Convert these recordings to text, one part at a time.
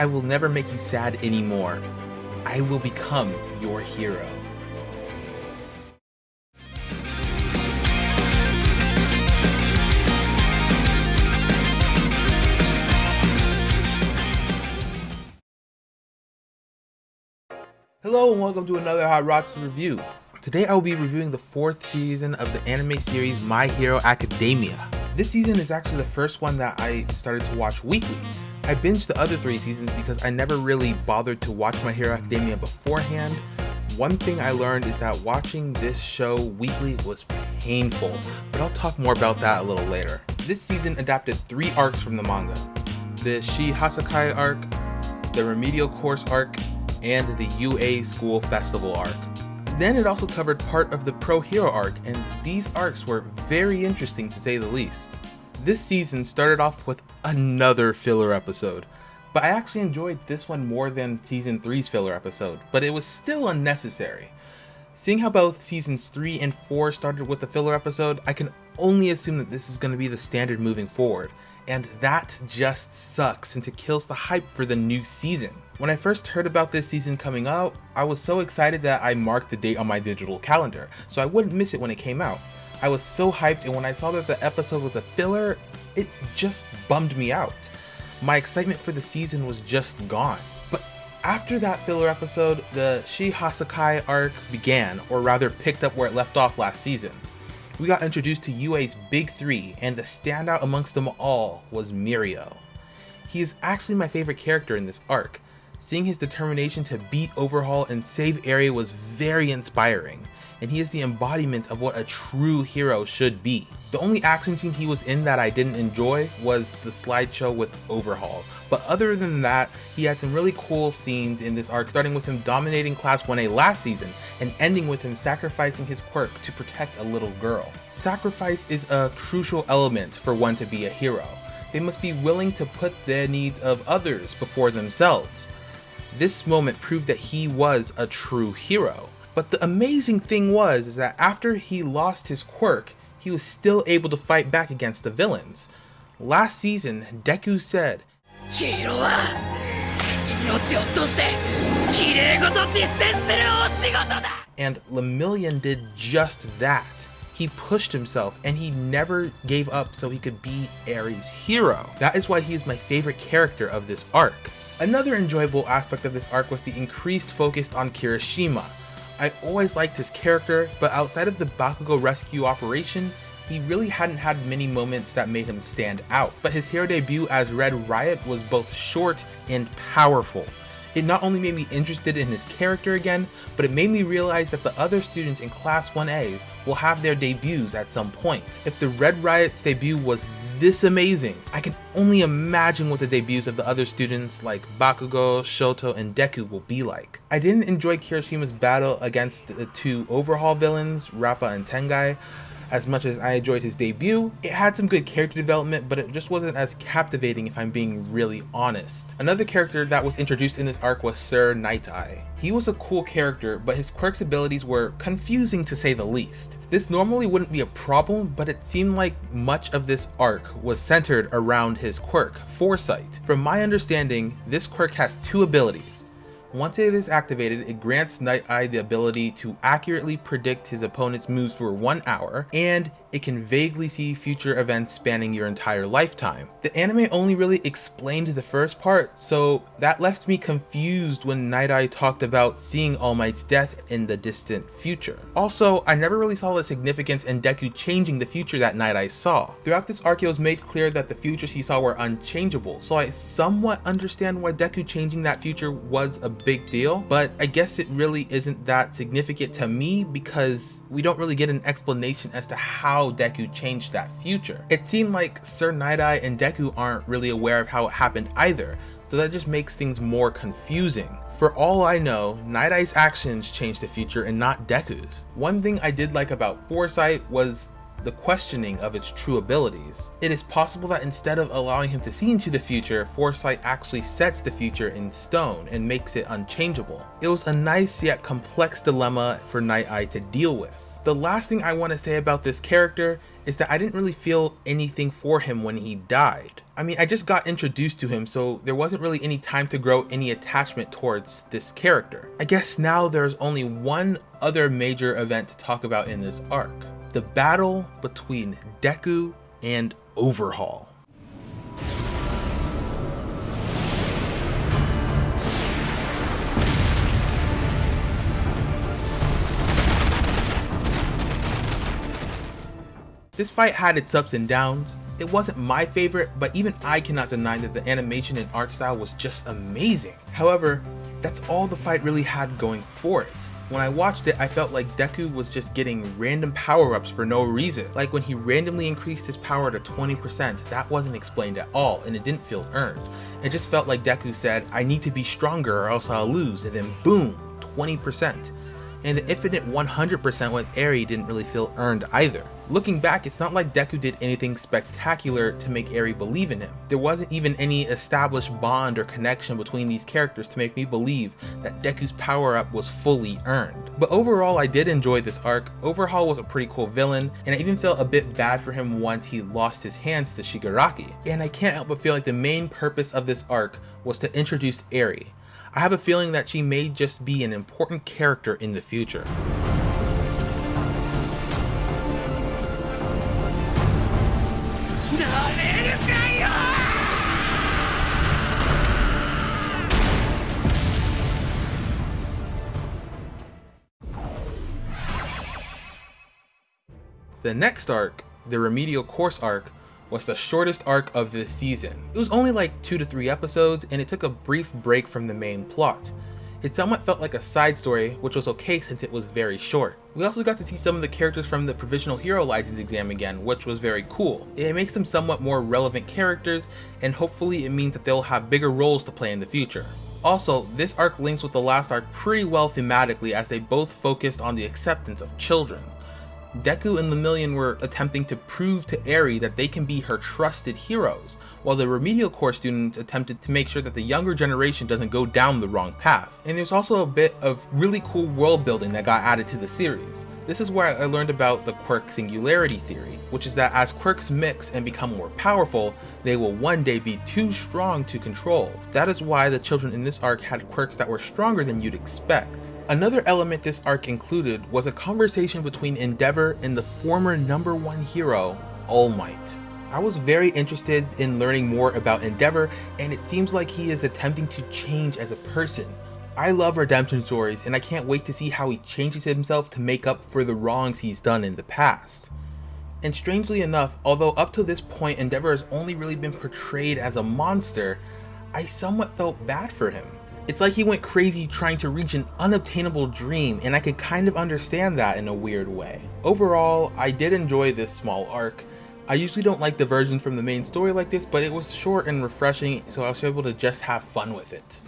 I will never make you sad anymore. I will become your hero. Hello and welcome to another Hot Rocks review. Today I will be reviewing the fourth season of the anime series My Hero Academia. This season is actually the first one that I started to watch weekly. I binged the other three seasons because I never really bothered to watch My Hero Academia beforehand. One thing I learned is that watching this show weekly was painful, but I'll talk more about that a little later. This season adapted three arcs from the manga. The Shie Hassaikai arc, the Remedial Course arc, and the UA School Festival arc. Then it also covered part of the Pro Hero arc, and these arcs were very interesting to say the least. This season started off with another filler episode, but I actually enjoyed this one more than Season 3's filler episode, but it was still unnecessary. Seeing how both Seasons 3 and 4 started with a filler episode, I can only assume that this is going to be the standard moving forward, and that just sucks since it kills the hype for the new season. When I first heard about this season coming out, I was so excited that I marked the date on my digital calendar, so I wouldn't miss it when it came out. I was so hyped and when I saw that the episode was a filler, it just bummed me out. My excitement for the season was just gone. But after that filler episode, the Shie Hassaikai arc began, or rather picked up where it left off last season. We got introduced to UA's big three, and the standout amongst them all was Mirio. He is actually my favorite character in this arc, Seeing his determination to beat Overhaul and save Eri was very inspiring, and he is the embodiment of what a true hero should be. The only action scene he was in that I didn't enjoy was the slideshow with Overhaul, but other than that, he had some really cool scenes in this arc, starting with him dominating Class 1A last season, and ending with him sacrificing his quirk to protect a little girl. Sacrifice is a crucial element for one to be a hero. They must be willing to put the needs of others before themselves. This moment proved that he was a true hero. But the amazing thing was is that after he lost his quirk, he was still able to fight back against the villains. Last season, Deku said, and Lemillion did just that. He pushed himself and he never gave up so he could be Eri's hero. That is why he is my favorite character of this arc. Another enjoyable aspect of this arc was the increased focus on Kirishima. I always liked his character, but outside of the Bakugo rescue operation, he really hadn't had many moments that made him stand out. But his hero debut as Red Riot was both short and powerful. It not only made me interested in his character again, but it made me realize that the other students in Class 1A will have their debuts at some point. If the Red Riot's debut was this amazing. I can only imagine what the debuts of the other students like Bakugo, Shoto, and Deku will be like. I didn't enjoy Kirishima's battle against the two overhaul villains, Rappa and Tengai, as much as I enjoyed his debut, it had some good character development, but it just wasn't as captivating if I'm being really honest. Another character that was introduced in this arc was Sir Night Eye. He was a cool character, but his quirk's abilities were confusing to say the least. This normally wouldn't be a problem, but it seemed like much of this arc was centered around his quirk, Foresight. From my understanding, this quirk has two abilities, once it is activated, it grants Night Eye the ability to accurately predict his opponent's moves for one hour, and it can vaguely see future events spanning your entire lifetime. The anime only really explained the first part, so that left me confused when Night Eye talked about seeing All Might's death in the distant future. Also, I never really saw the significance in Deku changing the future that Night Eye saw. Throughout this arc it was made clear that the futures he saw were unchangeable, so I somewhat understand why Deku changing that future was a big deal, but I guess it really isn't that significant to me because we don't really get an explanation as to how how Deku changed that future. It seemed like Sir Night Eye and Deku aren't really aware of how it happened either, so that just makes things more confusing. For all I know, Night actions changed the future and not Deku's. One thing I did like about Foresight was the questioning of its true abilities. It is possible that instead of allowing him to see into the future, Foresight actually sets the future in stone and makes it unchangeable. It was a nice yet complex dilemma for Night Eye to deal with. The last thing I want to say about this character is that I didn't really feel anything for him when he died. I mean, I just got introduced to him, so there wasn't really any time to grow any attachment towards this character. I guess now there's only one other major event to talk about in this arc. The battle between Deku and Overhaul. This fight had its ups and downs. It wasn't my favorite, but even I cannot deny that the animation and art style was just amazing. However, that's all the fight really had going for it. When I watched it, I felt like Deku was just getting random power-ups for no reason. Like when he randomly increased his power to 20%, that wasn't explained at all, and it didn't feel earned. It just felt like Deku said, I need to be stronger or else I'll lose, and then boom, 20% and the infinite 100% with Eri didn't really feel earned either. Looking back, it's not like Deku did anything spectacular to make Eri believe in him. There wasn't even any established bond or connection between these characters to make me believe that Deku's power up was fully earned. But overall, I did enjoy this arc. Overhaul was a pretty cool villain, and I even felt a bit bad for him once he lost his hands to Shigaraki. And I can't help but feel like the main purpose of this arc was to introduce Eri, I have a feeling that she may just be an important character in the future. The next arc, the Remedial Course arc, was the shortest arc of this season. It was only like 2 to 3 episodes and it took a brief break from the main plot. It somewhat felt like a side story, which was okay since it was very short. We also got to see some of the characters from the Provisional Hero License exam again, which was very cool. It makes them somewhat more relevant characters, and hopefully it means that they'll have bigger roles to play in the future. Also, this arc links with the last arc pretty well thematically as they both focused on the acceptance of children. Deku and Lemillion were attempting to prove to Eri that they can be her trusted heroes, while the remedial course students attempted to make sure that the younger generation doesn't go down the wrong path. And there's also a bit of really cool world building that got added to the series. This is where I learned about the quirk singularity theory, which is that as quirks mix and become more powerful, they will one day be too strong to control. That is why the children in this arc had quirks that were stronger than you'd expect. Another element this arc included was a conversation between Endeavor and the former number one hero, All Might. I was very interested in learning more about Endeavor and it seems like he is attempting to change as a person. I love redemption stories and I can't wait to see how he changes himself to make up for the wrongs he's done in the past. And strangely enough, although up to this point Endeavor has only really been portrayed as a monster, I somewhat felt bad for him. It's like he went crazy trying to reach an unobtainable dream, and I could kind of understand that in a weird way. Overall, I did enjoy this small arc. I usually don't like the version from the main story like this, but it was short and refreshing, so I was able to just have fun with it.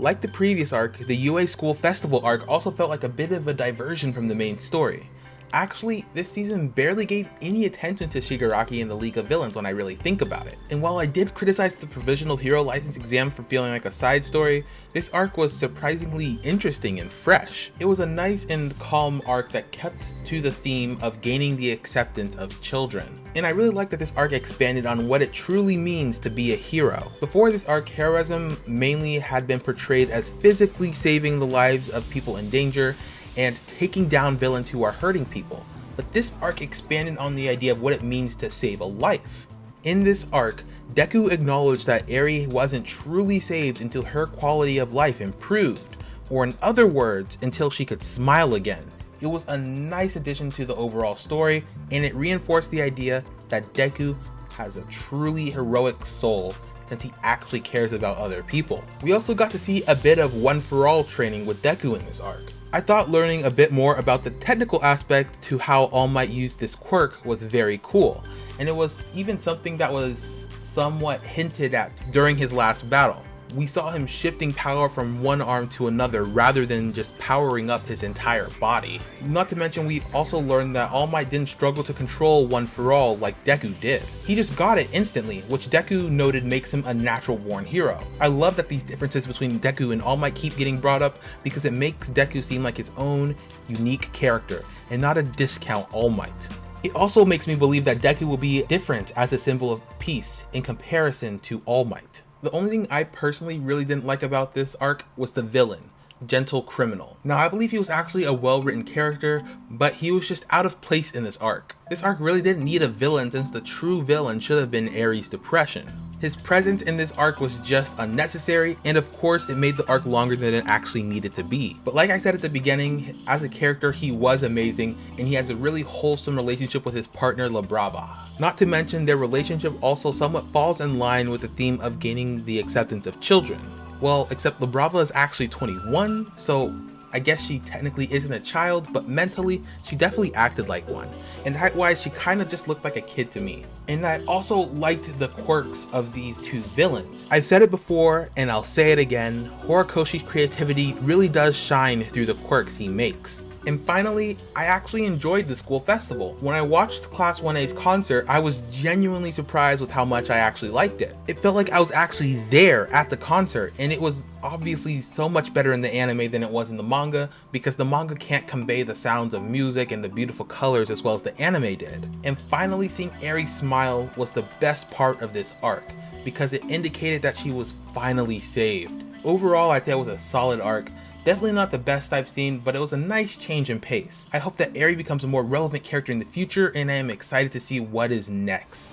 Like the previous arc, the UA School Festival arc also felt like a bit of a diversion from the main story. Actually, this season barely gave any attention to Shigaraki and the League of Villains when I really think about it. And while I did criticize the Provisional Hero License exam for feeling like a side story, this arc was surprisingly interesting and fresh. It was a nice and calm arc that kept to the theme of gaining the acceptance of children. And I really like that this arc expanded on what it truly means to be a hero. Before this arc, heroism mainly had been portrayed as physically saving the lives of people in danger and taking down villains who are hurting people, but this arc expanded on the idea of what it means to save a life. In this arc, Deku acknowledged that Eri wasn't truly saved until her quality of life improved, or in other words, until she could smile again. It was a nice addition to the overall story, and it reinforced the idea that Deku has a truly heroic soul since he actually cares about other people. We also got to see a bit of One For All training with Deku in this arc. I thought learning a bit more about the technical aspect to how All Might used this quirk was very cool, and it was even something that was somewhat hinted at during his last battle. We saw him shifting power from one arm to another rather than just powering up his entire body. Not to mention we also learned that All Might didn't struggle to control One For All like Deku did. He just got it instantly, which Deku noted makes him a natural born hero. I love that these differences between Deku and All Might keep getting brought up because it makes Deku seem like his own unique character and not a discount All Might. It also makes me believe that Deku will be different as a symbol of peace in comparison to All Might. The only thing I personally really didn't like about this arc was the villain, Gentle Criminal. Now I believe he was actually a well written character, but he was just out of place in this arc. This arc really didn't need a villain since the true villain should have been Eri's depression. His presence in this arc was just unnecessary, and of course it made the arc longer than it actually needed to be. But like I said at the beginning, as a character he was amazing, and he has a really wholesome relationship with his partner La Brava. Not to mention their relationship also somewhat falls in line with the theme of gaining the acceptance of children. Well, except La Brava is actually 21, so I guess she technically isn't a child, but mentally, she definitely acted like one. And height-wise, she kind of just looked like a kid to me. And I also liked the quirks of these two villains. I've said it before, and I'll say it again, Horikoshi's creativity really does shine through the quirks he makes. And finally, I actually enjoyed the school festival. When I watched Class 1A's concert, I was genuinely surprised with how much I actually liked it. It felt like I was actually there at the concert, and it was obviously so much better in the anime than it was in the manga, because the manga can't convey the sounds of music and the beautiful colors as well as the anime did. And finally seeing Eri smile was the best part of this arc, because it indicated that she was finally saved. Overall, I'd say it was a solid arc, Definitely not the best I've seen, but it was a nice change in pace. I hope that Eri becomes a more relevant character in the future, and I am excited to see what is next.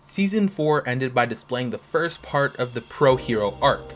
Season 4 ended by displaying the first part of the Pro Hero arc,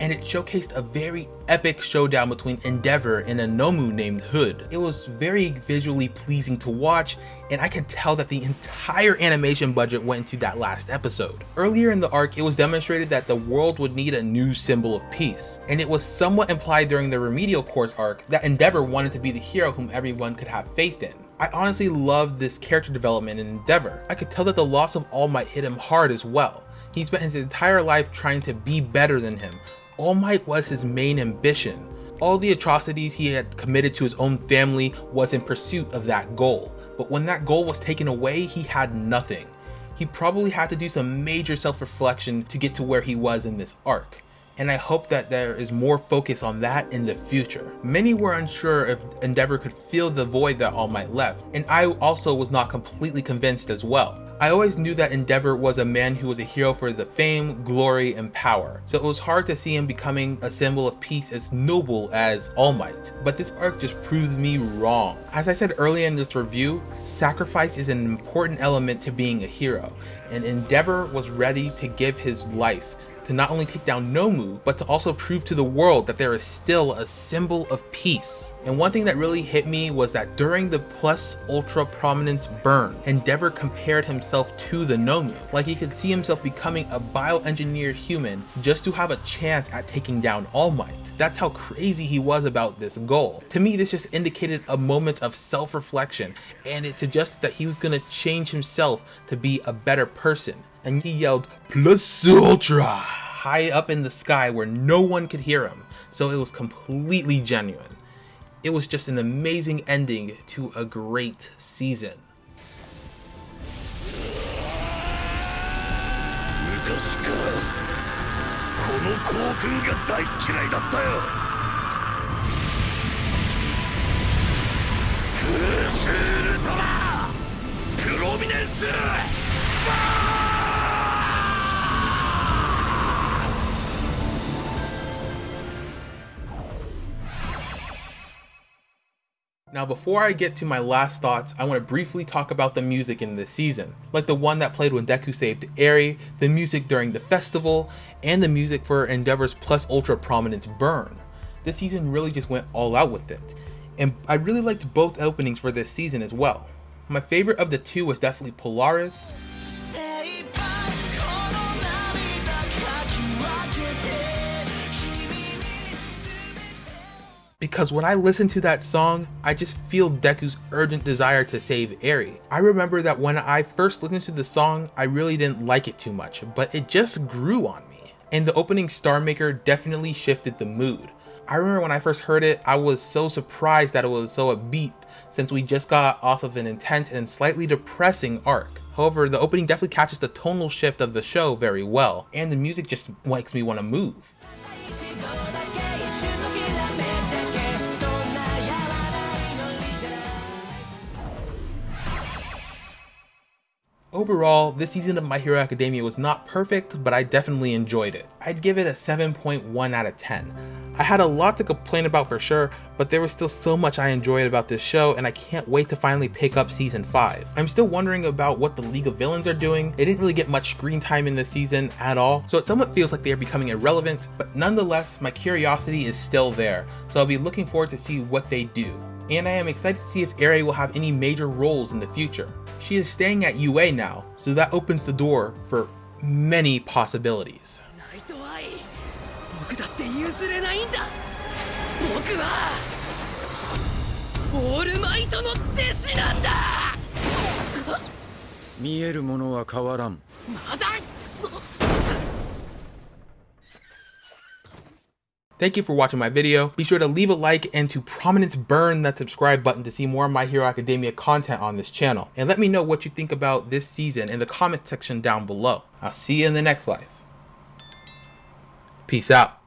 and it showcased a very epic showdown between Endeavor and a Nomu named Hood. It was very visually pleasing to watch, and I could tell that the entire animation budget went into that last episode. Earlier in the arc, it was demonstrated that the world would need a new symbol of peace, and it was somewhat implied during the Remedial Course arc that Endeavor wanted to be the hero whom everyone could have faith in. I honestly loved this character development in Endeavor. I could tell that the loss of All Might hit him hard as well. He spent his entire life trying to be better than him, all Might was his main ambition. All the atrocities he had committed to his own family was in pursuit of that goal. But when that goal was taken away, he had nothing. He probably had to do some major self-reflection to get to where he was in this arc and I hope that there is more focus on that in the future. Many were unsure if Endeavor could fill the void that All Might left, and I also was not completely convinced as well. I always knew that Endeavor was a man who was a hero for the fame, glory, and power, so it was hard to see him becoming a symbol of peace as noble as All Might. But this arc just proved me wrong. As I said earlier in this review, sacrifice is an important element to being a hero, and Endeavor was ready to give his life to not only take down Nomu, but to also prove to the world that there is still a symbol of peace. And one thing that really hit me was that during the plus ultra prominence burn, Endeavor compared himself to the Nomu, like he could see himself becoming a bioengineered human just to have a chance at taking down All Might. That's how crazy he was about this goal. To me, this just indicated a moment of self-reflection, and it suggested that he was gonna change himself to be a better person and he yelled, Plus Ultra! high up in the sky where no one could hear him. So it was completely genuine. It was just an amazing ending to a great season. Now before I get to my last thoughts, I want to briefly talk about the music in this season, like the one that played when Deku saved Eri, the music during the festival, and the music for Endeavor's plus ultra prominence burn. This season really just went all out with it, and I really liked both openings for this season as well. My favorite of the two was definitely Polaris, because when I listen to that song, I just feel Deku's urgent desire to save Eri. I remember that when I first listened to the song, I really didn't like it too much, but it just grew on me. And the opening Star Maker definitely shifted the mood. I remember when I first heard it, I was so surprised that it was so upbeat since we just got off of an intense and slightly depressing arc. However, the opening definitely catches the tonal shift of the show very well, and the music just makes me want to move. Overall, this season of My Hero Academia was not perfect, but I definitely enjoyed it. I'd give it a 7.1 out of 10. I had a lot to complain about for sure, but there was still so much I enjoyed about this show and I can't wait to finally pick up season 5. I'm still wondering about what the League of Villains are doing. They didn't really get much screen time in this season at all, so it somewhat feels like they are becoming irrelevant, but nonetheless, my curiosity is still there, so I'll be looking forward to see what they do and I am excited to see if Eri will have any major roles in the future. She is staying at UA now, so that opens the door for many possibilities. Thank you for watching my video. Be sure to leave a like and to prominence burn that subscribe button to see more of My Hero Academia content on this channel. And let me know what you think about this season in the comment section down below. I'll see you in the next life. Peace out.